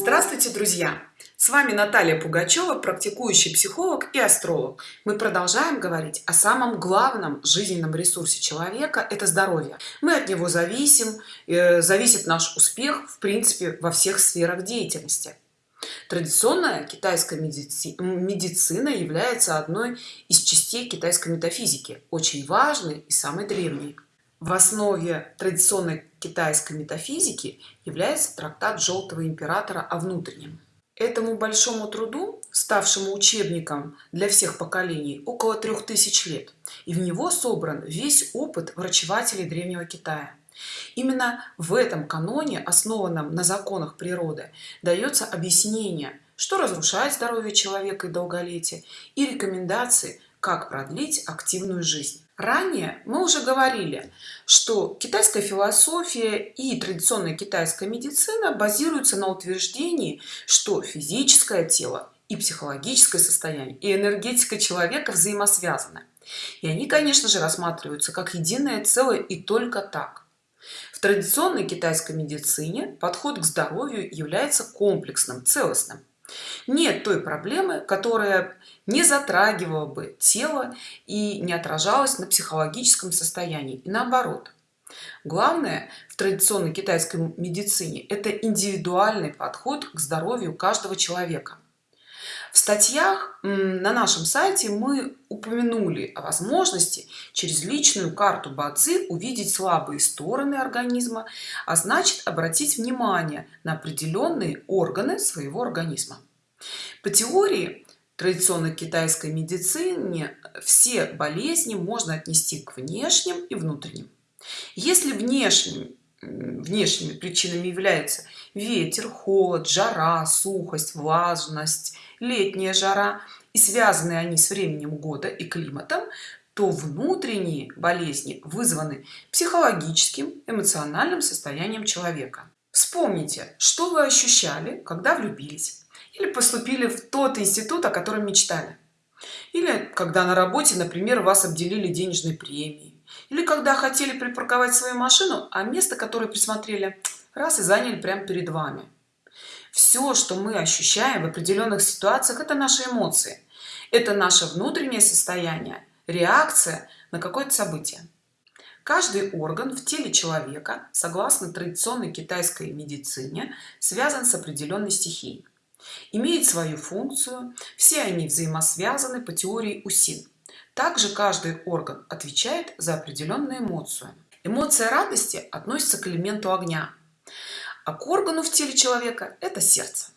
Здравствуйте, друзья! С вами Наталья Пугачева, практикующий психолог и астролог. Мы продолжаем говорить о самом главном жизненном ресурсе человека – это здоровье. Мы от него зависим, э, зависит наш успех, в принципе, во всех сферах деятельности. Традиционная китайская медицина является одной из частей китайской метафизики, очень важной и самой древней. В основе традиционной китайской метафизики является трактат Желтого императора о внутреннем. Этому большому труду, ставшему учебником для всех поколений, около трех тысяч лет, и в него собран весь опыт врачевателей Древнего Китая. Именно в этом каноне, основанном на законах природы, дается объяснение, что разрушает здоровье человека и долголетие, и рекомендации, как продлить активную жизнь. Ранее мы уже говорили, что китайская философия и традиционная китайская медицина базируются на утверждении, что физическое тело и психологическое состояние и энергетика человека взаимосвязаны. И они, конечно же, рассматриваются как единое целое и только так. В традиционной китайской медицине подход к здоровью является комплексным, целостным нет той проблемы которая не затрагивала бы тело и не отражалась на психологическом состоянии и наоборот. Главное в традиционной китайской медицине это индивидуальный подход к здоровью каждого человека в статьях на нашем сайте мы упомянули о возможности через личную карту бадзи увидеть слабые стороны организма а значит обратить внимание на определенные органы своего организма. По теории традиционной китайской медицине все болезни можно отнести к внешним и внутренним. Если внешним внешними причинами являются ветер холод жара сухость влажность летняя жара. И связаны они с временем года и климатом то внутренние болезни вызваны психологическим эмоциональным состоянием человека. Вспомните что вы ощущали когда влюбились или поступили в тот институт о котором мечтали. Или когда на работе например вас обделили денежной премией. Или когда хотели припарковать свою машину а место которое присмотрели раз и заняли прямо перед вами. Все что мы ощущаем в определенных ситуациях это наши эмоции. Это наше внутреннее состояние реакция на какое-то событие. Каждый орган в теле человека согласно традиционной китайской медицине связан с определенной стихией. Имеет свою функцию все они взаимосвязаны по теории усин также каждый орган отвечает за определенную эмоцию. Эмоция радости относится к элементу огня а к органу в теле человека это сердце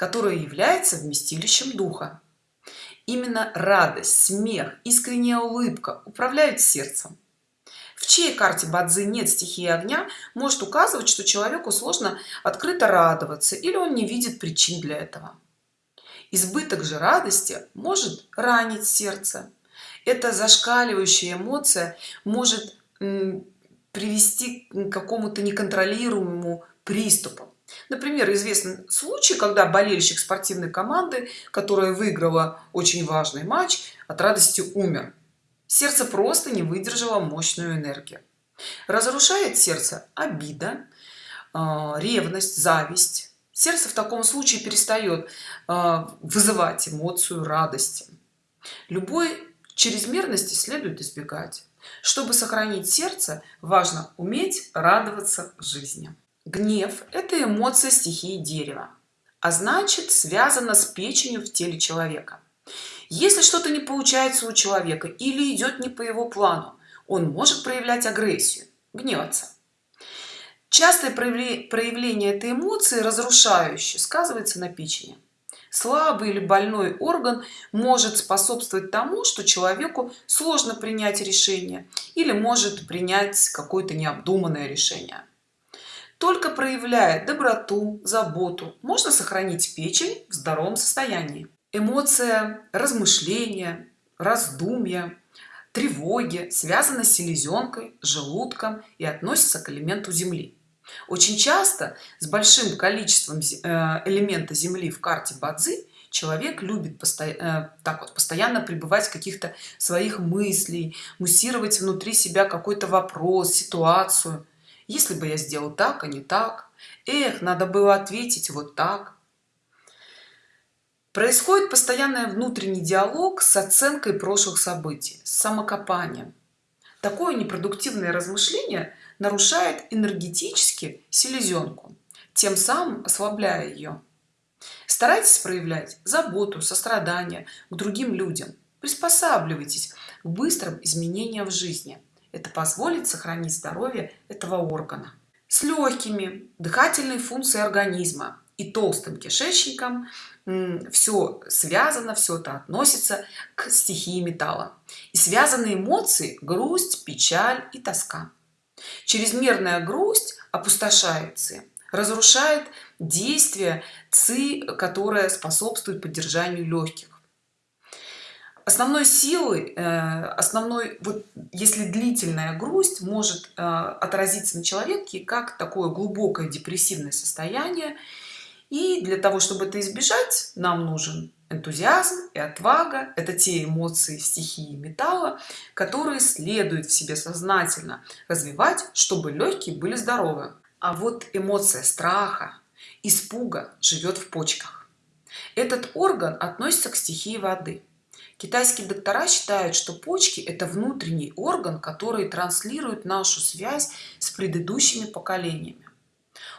которое является вместилищем духа. Именно радость смех искренняя улыбка управляют сердцем. В чьей карте бадзи нет стихии огня может указывать что человеку сложно открыто радоваться или он не видит причин для этого. Избыток же радости может ранить сердце. Эта зашкаливающая эмоция может привести к какому-то неконтролируемому приступу например известен случай когда болельщик спортивной команды которая выиграла очень важный матч от радости умер. Сердце просто не выдержало мощную энергию. Разрушает сердце обида а, ревность зависть. Сердце в таком случае перестает а, вызывать эмоцию радости. Любой чрезмерности следует избегать. Чтобы сохранить сердце важно уметь радоваться жизни гнев это эмоция стихии дерева а значит связана с печенью в теле человека. Если что-то не получается у человека или идет не по его плану он может проявлять агрессию гневаться. Частое проявление этой эмоции разрушающее сказывается на печени. Слабый или больной орган может способствовать тому что человеку сложно принять решение или может принять какое-то необдуманное решение только проявляя доброту заботу можно сохранить печень в здоровом состоянии. Эмоция размышления раздумья тревоги связаны с селезенкой желудком и относится к элементу земли. Очень часто с большим количеством э, элемента земли в карте бадзи человек любит постоянно э, так вот постоянно пребывать в каких-то своих мыслей муссировать внутри себя какой-то вопрос ситуацию если бы я сделал так а не так. Эх надо было ответить вот так. Происходит постоянный внутренний диалог с оценкой прошлых событий с самокопанием. Такое непродуктивное размышление нарушает энергетически селезенку тем самым ослабляя ее старайтесь проявлять заботу сострадание к другим людям. Приспосабливайтесь к быстрым изменениям в жизни это позволит сохранить здоровье этого органа. С легкими дыхательной функции организма и толстым кишечником все связано все это относится к стихии металла. И связаны эмоции грусть печаль и тоска. Чрезмерная грусть опустошается разрушает действие ци которая способствует поддержанию легких основной силой э, основной вот если длительная грусть может э, отразиться на человеке как такое глубокое депрессивное состояние. И для того чтобы это избежать нам нужен энтузиазм и отвага. Это те эмоции стихии металла которые следует в себе сознательно развивать чтобы легкие были здоровы. А вот эмоция страха испуга живет в почках. Этот орган относится к стихии воды китайские доктора считают что почки это внутренний орган который транслирует нашу связь с предыдущими поколениями.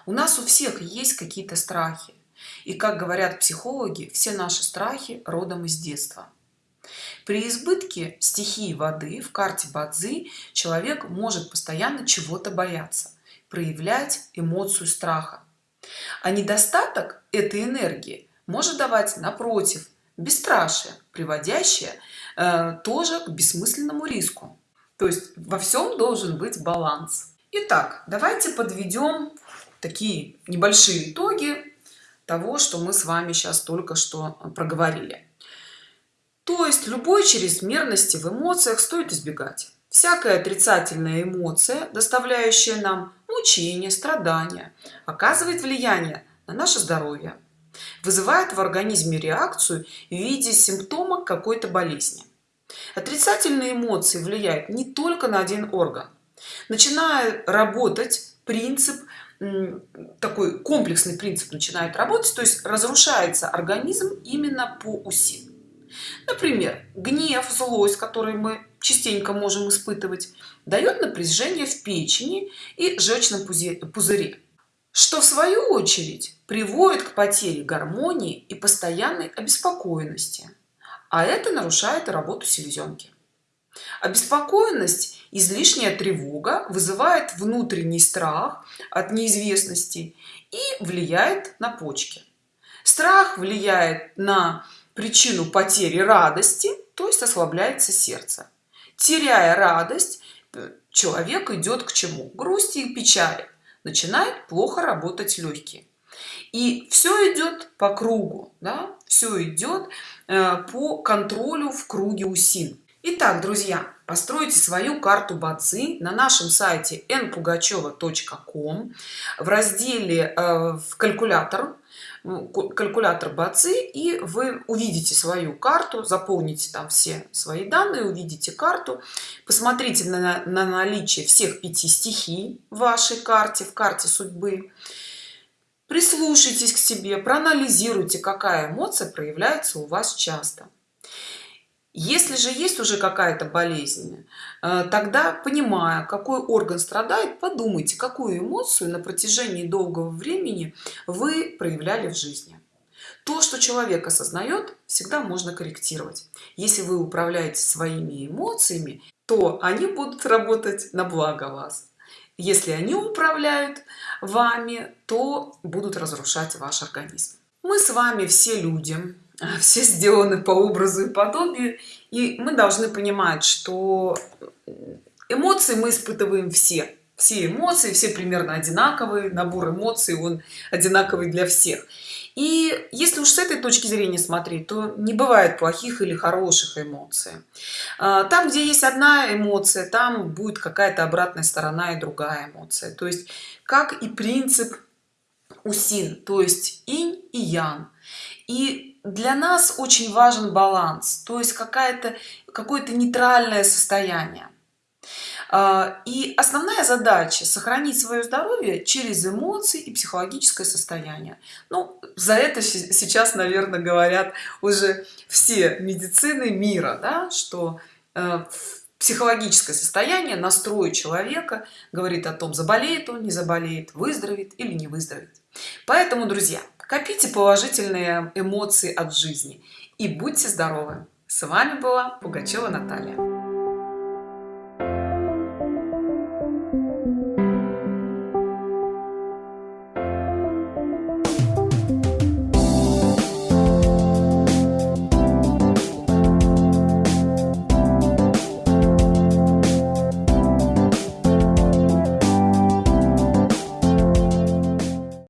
У нас у всех есть какие-то страхи. И как говорят психологи все наши страхи родом из детства. При избытке стихии воды в карте бадзи человек может постоянно чего-то бояться проявлять эмоцию страха. А недостаток этой энергии может давать напротив бесстрашие приводящее э, тоже к бессмысленному риску. То есть во всем должен быть баланс. Итак, давайте подведем такие небольшие итоги того что мы с вами сейчас только что проговорили. То есть любой чрезмерности в эмоциях стоит избегать. Всякая отрицательная эмоция доставляющая нам мучение страдания оказывает влияние на наше здоровье вызывает в организме реакцию в виде симптома какой-то болезни. Отрицательные эмоции влияют не только на один орган. Начиная работать принцип такой комплексный принцип начинает работать то есть разрушается организм именно по уси. Например гнев злость который мы частенько можем испытывать дает напряжение в печени и желчном пузыре что в свою очередь приводит к потере гармонии и постоянной обеспокоенности а это нарушает работу селезенки. Обеспокоенность излишняя тревога вызывает внутренний страх от неизвестности и влияет на почки. Страх влияет на причину потери радости то есть ослабляется сердце. Теряя радость человек идет к чему? Грусти и печали начинает плохо работать легкие и все идет по кругу да? все идет э, по контролю в круге усин Итак, друзья, постройте свою карту бацы на нашем сайте npugacheva.com в разделе э, в калькулятор калькулятор бацы и вы увидите свою карту заполните там все свои данные увидите карту. Посмотрите на, на наличие всех пяти стихий в вашей карте в карте судьбы. Прислушайтесь к себе проанализируйте какая эмоция проявляется у вас часто если же есть уже какая-то болезнь э, тогда понимая какой орган страдает подумайте какую эмоцию на протяжении долгого времени вы проявляли в жизни. То что человек осознает всегда можно корректировать. Если вы управляете своими эмоциями то они будут работать на благо вас. Если они управляют вами то будут разрушать ваш организм. Мы с вами все люди все сделаны по образу и подобию и мы должны понимать что эмоции мы испытываем все. Все эмоции все примерно одинаковые набор эмоций он одинаковый для всех. И если уж с этой точки зрения смотреть то не бывает плохих или хороших эмоций. А, там где есть одна эмоция там будет какая-то обратная сторона и другая эмоция. То есть как и принцип усин то есть инь и ян и для нас очень важен баланс то есть какая-то какое-то нейтральное состояние. А, и основная задача сохранить свое здоровье через эмоции и психологическое состояние. Ну за это сейчас наверное говорят уже все медицины мира да, что э, психологическое состояние настрой человека говорит о том заболеет он не заболеет выздоровеет или не выздоровеет. Поэтому друзья копите положительные эмоции от жизни. И будьте здоровы. С вами была пугачева наталья